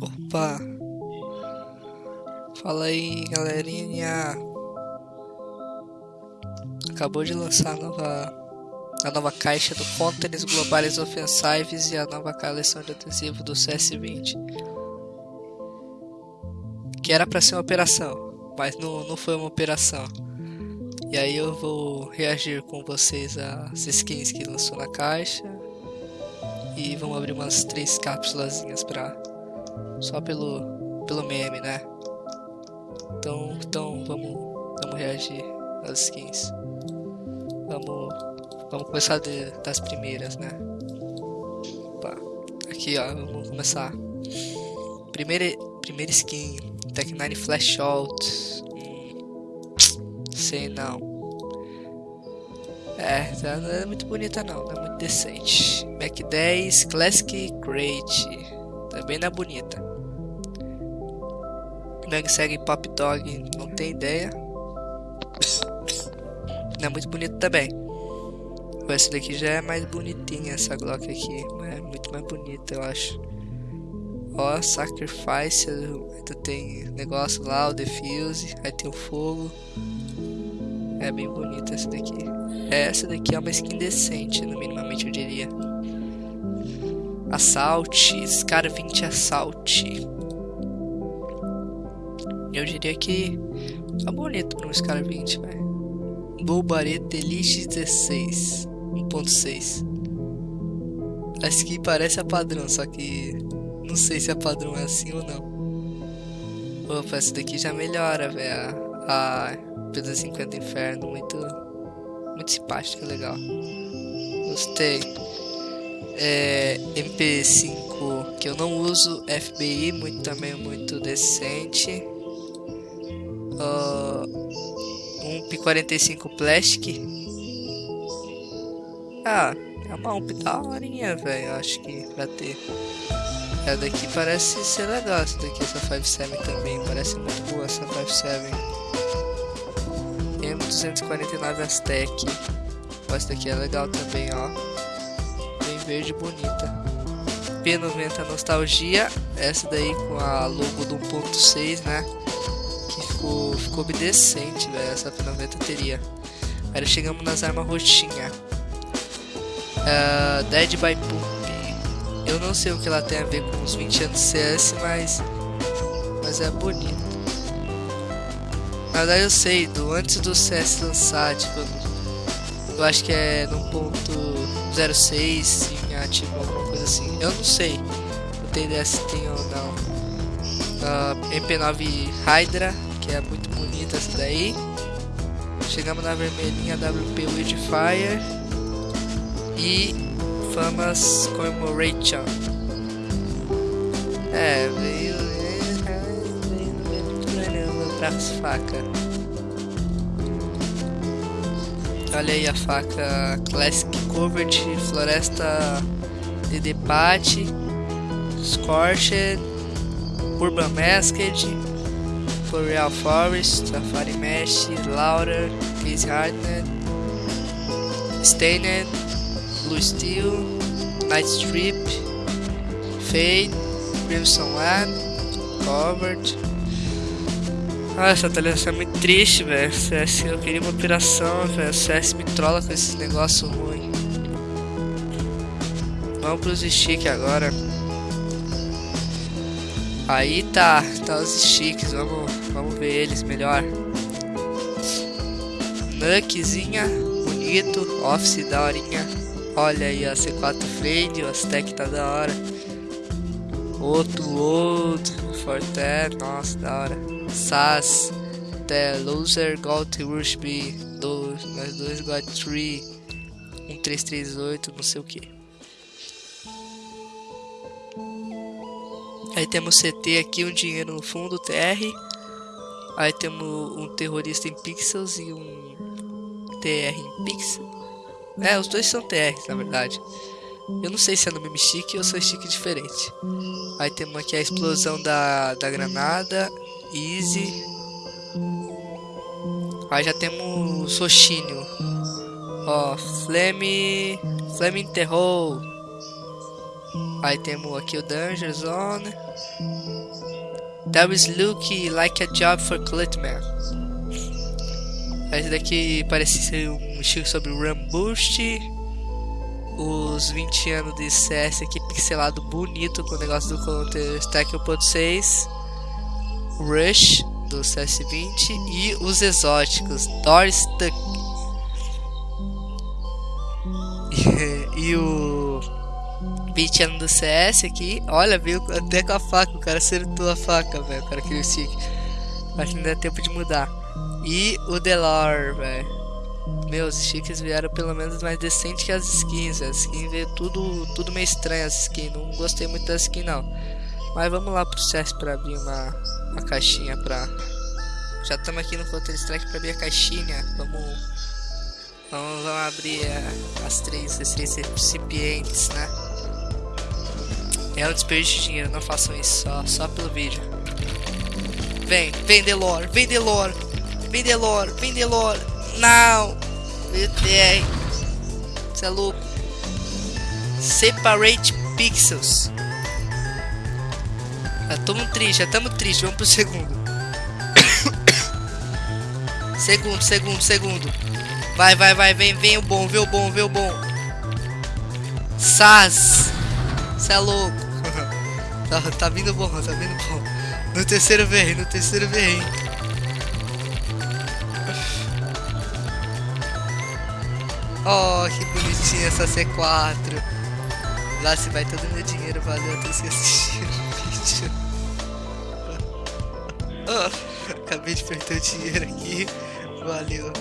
Opa! Fala aí, galerinha! Acabou de lançar a nova, a nova caixa do Contents Globais Offensives e a nova coleção de adesivo do CS20. Que era para ser uma operação, mas não, não foi uma operação. E aí eu vou reagir com vocês às skins que lançou na caixa. E vamos abrir umas três cápsulazinhas pra. Só pelo. pelo meme, né? Então, então vamos. vamos reagir às skins. Vamos. Vamos começar de, das primeiras, né? Opa. Aqui ó, vamos começar. Primeira, primeira skin, Tech 9 Flash Out sei não. É, não é muito bonita não, não é muito decente. Mac 10 Classic Crate. Também não é bonita. Segue Pop Dog, não tem ideia. Não é muito bonito também. Essa daqui já é mais bonitinha, essa Glock aqui. É muito mais bonita, eu acho. Ó, Sacrifice, ainda tem negócio lá, o Defuse, aí tem o fogo. É bem bonita essa daqui. Essa daqui é uma skin decente, no minimamente eu diria. Assault, Scar 20 Assault. Eu diria que tá bonito para um Scar 20, velho. Bulbareto Elite 16 1.6. A skin parece a padrão, só que não sei se a padrão é assim ou não. Opa, essa daqui já melhora, velho. A Pedro 50 Inferno, muito, muito simpática, legal. Gostei. É, MP5 que eu não uso, FBI muito também muito decente. Uh, um P45 Plastic. Ah, é uma UMP da horinha, velho. Acho que pra ter. Essa daqui parece ser legal. Essa daqui, essa 57 também. Parece muito boa essa 57. M249 Aztec. Essa daqui é legal também, ó. Verde bonita. P90 Nostalgia. Essa daí com a logo do 1.6, né? Que ficou, ficou decente, velho. Essa P90 teria. Aí chegamos nas armas roxinha. Uh, Dead by Pump. Eu não sei o que ela tem a ver com os 20 anos CS, mas, mas é bonito. Na verdade eu sei, do antes do CS lançar, tipo, eu acho que é no ponto 06 tinha tipo alguma coisa assim. Eu não sei, não tenho ideia se tem ou não. Uh, MP9 Hydra, que é muito bonita essa daí. Chegamos na vermelhinha WP Wildfire e Famas Commemoration. É, veio as facas. Olha aí a faca Classic Covered, Floresta de Debate, Scorched, Urban Masked, Floreal Forest, Safari Mesh, Laura, Case Hardened, Stained, Blue Steel, Night Strip, Fade, Crimson Land, Covered, ah, essa atualização é muito triste, velho. CS, eu queria uma operação, velho. CS me trola com esses negócios ruins. Vamos pros sticks agora. Aí tá, tá os sticks, vamos, vamos ver eles melhor. Nuckzinha, bonito, Office da horinha. Olha aí a C4 Frame, o Aztec tá da hora. Outro, outro, Forte, nossa, da hora. SAS, The Loser Got Rushby 2, mais 2 Got 3, 1338, não sei o que. Aí temos CT aqui, um dinheiro no fundo, TR. Aí temos um terrorista em pixels e um TR em pixel. É, os dois são TRs, na verdade. Eu não sei se é no mesmo stick ou se é stick diferente. Aí temos aqui a explosão da, da granada Easy. Aí já temos Soshínio. Ó, Flame. Flame Terror. Aí temos aqui o Danger Zone. That is look like a job for Clutman. Esse daqui parece ser um estilo sobre o Run Boost. Os 20 anos de CS aqui pixelado bonito com o negócio do Counter Strike 1.6. Rush do CS20 e os exóticos Doris Tuck e, o 20 anos do CS aqui, olha, veio até com a faca, o cara acertou a faca, velho, o cara queria o stick. Acho que não dá tempo de mudar. E o Delor, velho. Meus sticks vieram pelo menos mais decente que as skins. As skins veio tudo, tudo meio estranho as skins. Não gostei muito das skins não. Mas vamos lá pro CS pra abrir uma, uma caixinha pra. Já estamos aqui no Counter Strike pra abrir a caixinha. Vamos. Vamos, vamos abrir a, as três, esses recipientes, né? É um desperdício de dinheiro, não façam isso só, só pelo vídeo. Vem, vem Delor, vem Delor, vem Delor, vem Delor. Não! Você é louco. Separate pixels. Já estamos triste, já estamos triste. Vamos pro segundo. segundo, segundo, segundo. Vai, vai, vai. Vem, vem o bom, vem o bom, vem o bom. Sas. Você é louco. tá, tá vindo bom, tá vindo bom. No terceiro vem, no terceiro vem. Oh, que bonitinha essa C4. Lá se vai todo meu dinheiro, valeu, ter assistindo oh, acabei de perder o dinheiro aqui, valeu.